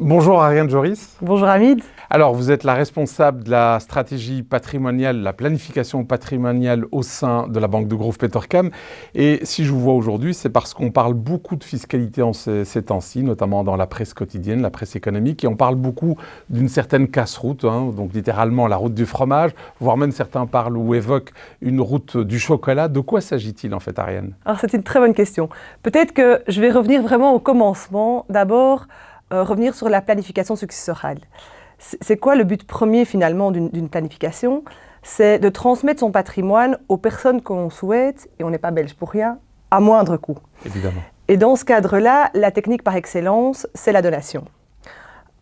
Bonjour Ariane Joris. Bonjour Hamid. Alors vous êtes la responsable de la stratégie patrimoniale, la planification patrimoniale au sein de la Banque de Grove Petercam. Et si je vous vois aujourd'hui, c'est parce qu'on parle beaucoup de fiscalité en ces, temps-ci, notamment dans la presse quotidienne, la presse économique, et on parle beaucoup d'une certaine casse-route, hein, donc littéralement la route du fromage, voire même certains parlent ou évoquent une route du chocolat. De quoi s'agit-il en fait Ariane? Alors c'est une très bonne question. Peut-être que je vais revenir vraiment au commencement. D'abord, euh, revenir sur la planification successorale. C'est quoi le but premier finalement d'une planification? C'est de transmettre son patrimoine aux personnes qu'on souhaite, et on n'est pas belge pour rien, à moindre coût. Évidemment. Et dans ce cadre-là, la technique par excellence, c'est la donation.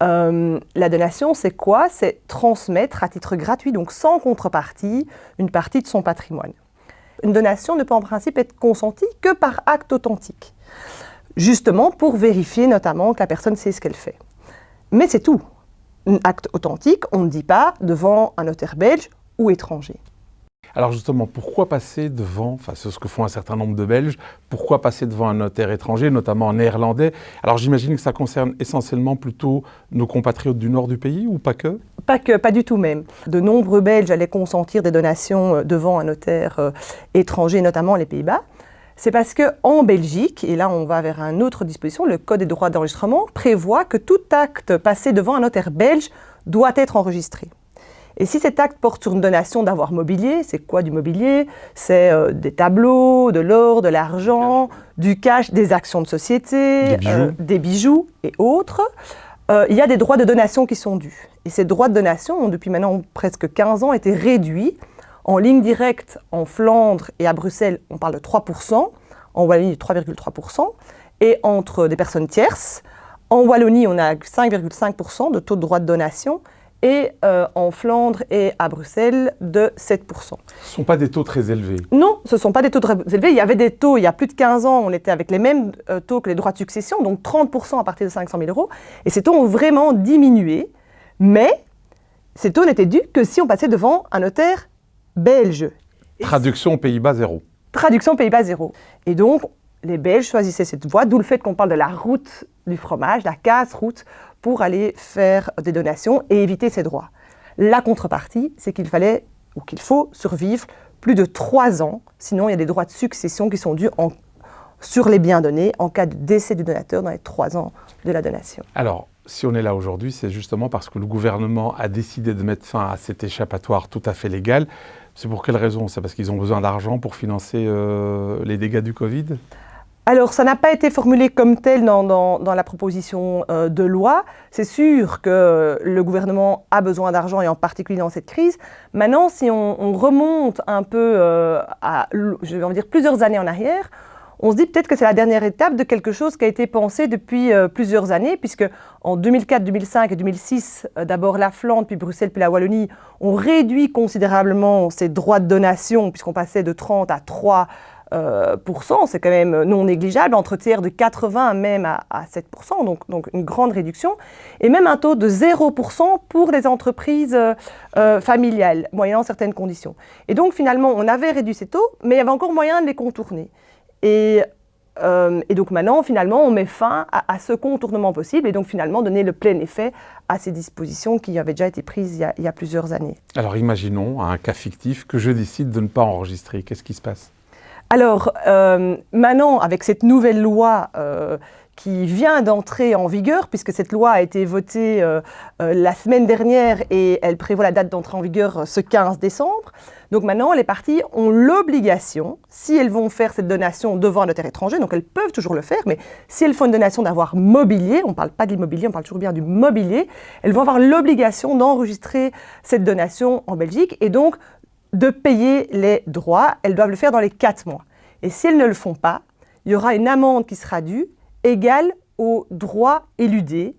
Euh, la donation, c'est quoi? C'est transmettre à titre gratuit, donc sans contrepartie, une partie de son patrimoine. Une donation ne peut en principe être consentie que par acte authentique justement pour vérifier notamment que la personne sait ce qu'elle fait. Mais c'est tout. Un acte authentique, on ne dit pas devant un notaire belge ou étranger. Alors justement, pourquoi passer devant, enfin c'est ce que font un certain nombre de Belges, pourquoi passer devant un notaire étranger, notamment en néerlandais? Alors j'imagine que ça concerne essentiellement plutôt nos compatriotes du nord du pays ou pas que? Pas que, pas du tout même. De nombreux Belges allaient consentir des donations euh, devant un notaire euh, étranger, notamment les Pays-Bas. C'est parce qu'en Belgique, et là on va vers une autre disposition, le Code des droits d'enregistrement prévoit que tout acte passé devant un notaire belge doit être enregistré. Et si cet acte porte sur une donation d'avoir mobilier, c'est quoi du mobilier? C'est euh, des tableaux, de l'or, de l'argent, du cash, des actions de société, des bijoux, euh, et autres. Euh, il y a des droits de donation qui sont dus. Et ces droits de donation ont depuis maintenant presque 15 ans été réduits en ligne directe, en Flandre et à Bruxelles, on parle de 3%, en Wallonie 3,3%, et entre des personnes tierces, en Wallonie, on a 5,5% de taux de droit de donation, et euh, en Flandre et à Bruxelles de 7%. Ce ne sont pas des taux très élevés Non, ce ne sont pas des taux très élevés. Il y avait des taux, il y a plus de 15 ans, on était avec les mêmes euh, taux que les droits de succession, donc 30% à partir de 500 000 euros. Et ces taux ont vraiment diminué, mais ces taux n'étaient dus que si on passait devant un notaire belge. Traduction Pays-Bas zéro. Traduction Pays-Bas zéro. Et donc, les Belges choisissaient cette voie, d'où le fait qu'on parle de la route du fromage, la casse-route, pour aller faire des donations et éviter ces droits. La contrepartie, c'est qu'il fallait, ou qu'il faut, survivre plus de trois ans, sinon il y a des droits de succession qui sont dus sur les biens donnés en cas de décès du donateur dans les trois ans de la donation. Alors, si on est là aujourd'hui, c'est justement parce que le gouvernement a décidé de mettre fin à cet échappatoire tout à fait légal. C'est pour quelle raison C'est parce qu'ils ont besoin d'argent pour financer euh, les dégâts du Covid? Alors, ça n'a pas été formulé comme tel dans, la proposition euh, de loi. C'est sûr que le gouvernement a besoin d'argent, et en particulier dans cette crise. Maintenant, si on, remonte un peu euh, à, je vais dire, plusieurs années en arrière, on se dit peut-être que c'est la dernière étape de quelque chose qui a été pensé depuis euh, plusieurs années, puisque en 2004, 2005 et 2006, euh, d'abord la Flandre, puis Bruxelles, puis la Wallonie, ont réduit considérablement ces droits de donation, puisqu'on passait de 30 à 3 euh, c'est quand même non négligeable, entre tiers de 80 même à, 7%, donc, donc, une grande réduction, et même un taux de 0% pour les entreprises familiales, moyennant certaines conditions. Et donc finalement, on avait réduit ces taux, mais il y avait encore moyen de les contourner. Euh, et, donc maintenant, finalement, on met fin à, ce contournement possible et donc finalement donner le plein effet à ces dispositions qui avaient déjà été prises il y a, plusieurs années. Alors imaginons un cas fictif que je décide de ne pas enregistrer. Qu'est-ce qui se passe? Alors euh, maintenant, avec cette nouvelle loi euh, qui vient d'entrer en vigueur, puisque cette loi a été votée euh, euh, la semaine dernière et elle prévoit la date d'entrée en vigueur euh, ce 15 décembre. Donc maintenant, les parties ont l'obligation, si elles vont faire cette donation devant un notaire étranger, donc elles peuvent toujours le faire, mais si elles font une donation d'avoir mobilier, on ne parle pas de l'immobilier, on parle toujours bien du mobilier, elles vont avoir l'obligation d'enregistrer cette donation en Belgique et donc de payer les droits. Elles doivent le faire dans les quatre mois. Et si elles ne le font pas, il y aura une amende qui sera due égale au droit éludé.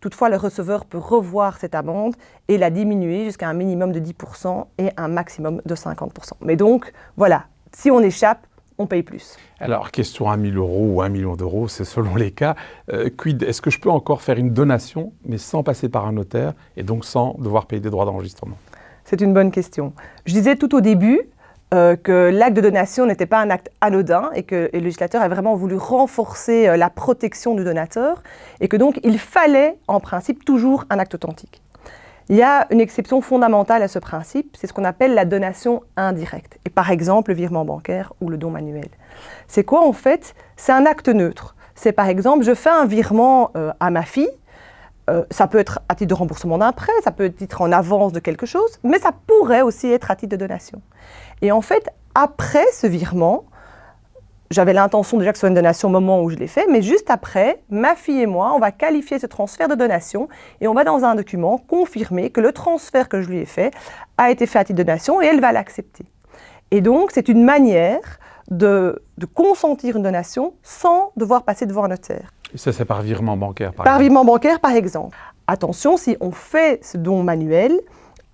Toutefois, le receveur peut revoir cette amende et la diminuer jusqu'à un minimum de 10% et un maximum de 50%. Mais donc, voilà, si on échappe, on paye plus. Alors, question à 1000 euros ou 1 million d'euros, c'est selon les cas. Euh, quid, est-ce que je peux encore faire une donation, mais sans passer par un notaire, et donc sans devoir payer des droits d'enregistrement? C'est une bonne question. Je disais tout au début, euh, que l'acte de donation n'était pas un acte anodin et que le législateur a vraiment voulu renforcer euh, la protection du donateur et que donc il fallait en principe toujours un acte authentique. Il y a une exception fondamentale à ce principe, c'est ce qu'on appelle la donation indirecte, et par exemple le virement bancaire ou le don manuel. C'est quoi en fait? C'est un acte neutre. C'est par exemple, je fais un virement euh, à ma fille, euh, ça peut être à titre de remboursement d'un prêt, ça peut être en avance de quelque chose, mais ça pourrait aussi être à titre de donation. Et en fait, après ce virement, j'avais l'intention déjà que ce soit une donation au moment où je l'ai fait, mais juste après, ma fille et moi, on va qualifier ce transfert de donation et on va dans un document confirmer que le transfert que je lui ai fait a été fait à titre de donation et elle va l'accepter. Et donc, c'est une manière de, consentir une donation sans devoir passer devant un notaire. Et ça, c'est par virement bancaire, par, par virement bancaire, par exemple. Attention, si on fait ce don manuel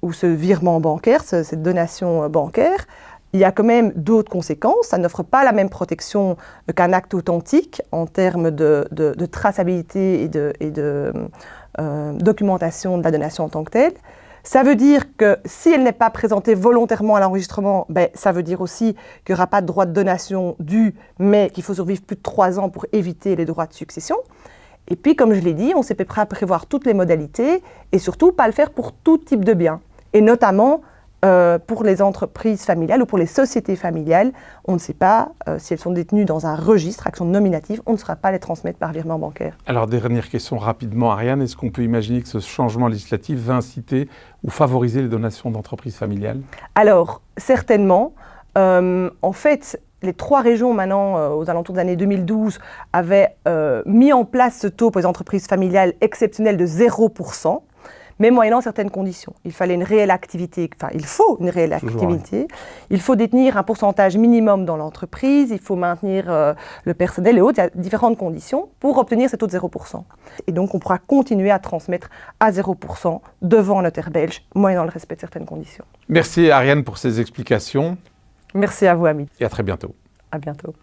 ou ce virement bancaire, cette donation euh, bancaire, il y a quand même d'autres conséquences. Ça n'offre pas la même protection qu'un acte authentique en termes de, traçabilité et de, euh, documentation de la donation en tant que telle. Ça veut dire que si elle n'est pas présentée volontairement à l'enregistrement, ben, ça veut dire aussi qu'il n'y aura pas de droit de donation dû, mais qu'il faut survivre plus de trois ans pour éviter les droits de succession. Et puis, comme je l'ai dit, on s'est prêt à prévoir toutes les modalités et surtout pas le faire pour tout type de biens. Et notamment euh, pour les entreprises familiales ou pour les sociétés familiales, on ne sait pas euh, si elles sont détenues dans un registre, action nominative, on ne saura pas les transmettre par virement bancaire. Alors, dernière question rapidement, Ariane, est-ce qu'on peut imaginer que ce changement législatif va inciter ou favoriser les donations d'entreprises familiales? Alors, certainement. Euh, en fait, les trois régions maintenant, aux alentours de l'année 2012, avaient mis en place ce taux pour les entreprises familiales exceptionnel de 0% mais moyennant certaines conditions. Il fallait une réelle activité, enfin il faut une réelle activité, il faut détenir un pourcentage minimum dans l'entreprise, il faut maintenir euh, le personnel et autres, il y a différentes conditions pour obtenir ce taux de 0%. Et donc on pourra continuer à transmettre à 0% devant notaire belge, moyennant le respect de certaines conditions. Merci Ariane pour ces explications. Merci à vous, Ami. Et à très bientôt. À bientôt.